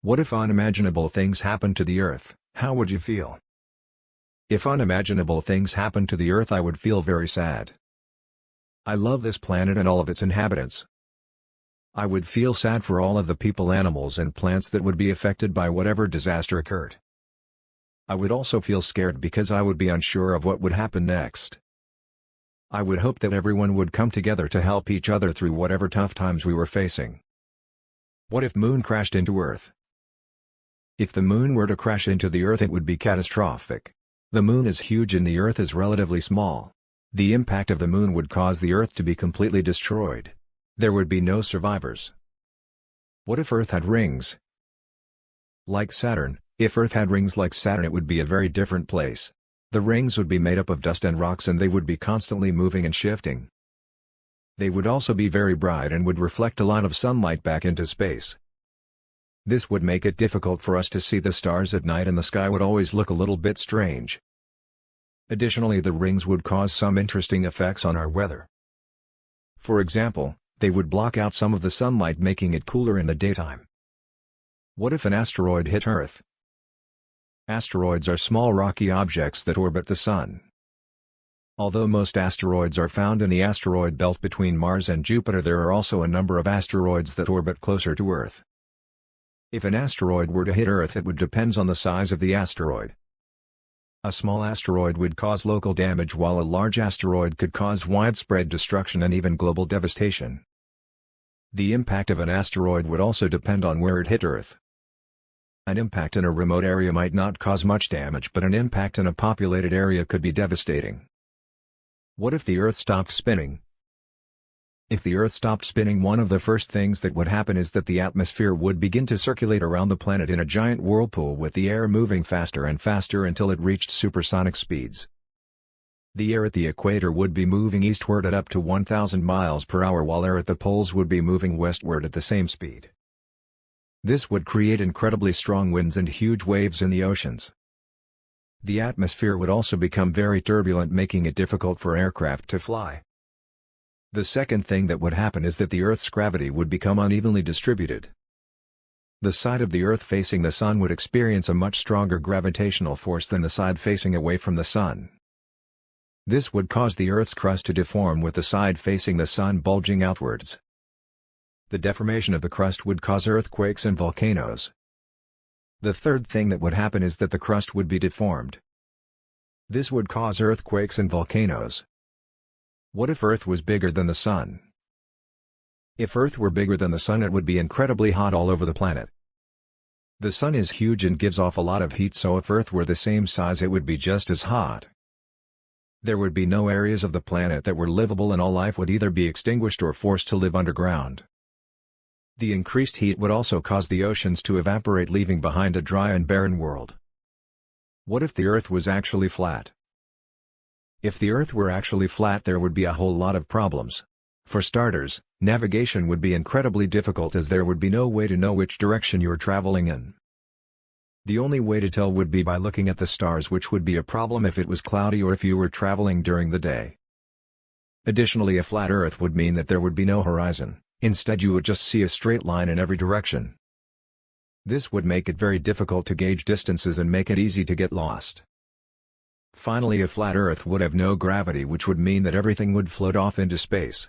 What if unimaginable things happened to the Earth, how would you feel? If unimaginable things happened to the Earth I would feel very sad. I love this planet and all of its inhabitants. I would feel sad for all of the people animals and plants that would be affected by whatever disaster occurred. I would also feel scared because I would be unsure of what would happen next. I would hope that everyone would come together to help each other through whatever tough times we were facing. What if Moon crashed into Earth? If the Moon were to crash into the Earth it would be catastrophic. The Moon is huge and the Earth is relatively small. The impact of the Moon would cause the Earth to be completely destroyed. There would be no survivors. What if Earth had rings? Like Saturn, if Earth had rings like Saturn it would be a very different place. The rings would be made up of dust and rocks and they would be constantly moving and shifting. They would also be very bright and would reflect a lot of sunlight back into space. This would make it difficult for us to see the stars at night and the sky would always look a little bit strange. Additionally the rings would cause some interesting effects on our weather. For example, they would block out some of the sunlight making it cooler in the daytime. What if an asteroid hit Earth? Asteroids are small rocky objects that orbit the Sun. Although most asteroids are found in the asteroid belt between Mars and Jupiter there are also a number of asteroids that orbit closer to Earth. If an asteroid were to hit Earth it would depends on the size of the asteroid. A small asteroid would cause local damage while a large asteroid could cause widespread destruction and even global devastation. The impact of an asteroid would also depend on where it hit Earth. An impact in a remote area might not cause much damage but an impact in a populated area could be devastating. What if the Earth stopped spinning? If the Earth stopped spinning one of the first things that would happen is that the atmosphere would begin to circulate around the planet in a giant whirlpool with the air moving faster and faster until it reached supersonic speeds. The air at the equator would be moving eastward at up to 1000 miles per hour while air at the poles would be moving westward at the same speed. This would create incredibly strong winds and huge waves in the oceans. The atmosphere would also become very turbulent making it difficult for aircraft to fly. The second thing that would happen is that the Earth's gravity would become unevenly distributed. The side of the Earth facing the Sun would experience a much stronger gravitational force than the side facing away from the Sun. This would cause the Earth's crust to deform with the side facing the Sun bulging outwards. The deformation of the crust would cause earthquakes and volcanoes. The third thing that would happen is that the crust would be deformed. This would cause earthquakes and volcanoes. What if Earth was bigger than the Sun? If Earth were bigger than the Sun it would be incredibly hot all over the planet. The Sun is huge and gives off a lot of heat so if Earth were the same size it would be just as hot. There would be no areas of the planet that were livable and all life would either be extinguished or forced to live underground. The increased heat would also cause the oceans to evaporate leaving behind a dry and barren world. What if the Earth was actually flat? If the Earth were actually flat there would be a whole lot of problems. For starters, navigation would be incredibly difficult as there would be no way to know which direction you're traveling in. The only way to tell would be by looking at the stars which would be a problem if it was cloudy or if you were traveling during the day. Additionally a flat Earth would mean that there would be no horizon. Instead you would just see a straight line in every direction. This would make it very difficult to gauge distances and make it easy to get lost. Finally a flat Earth would have no gravity which would mean that everything would float off into space.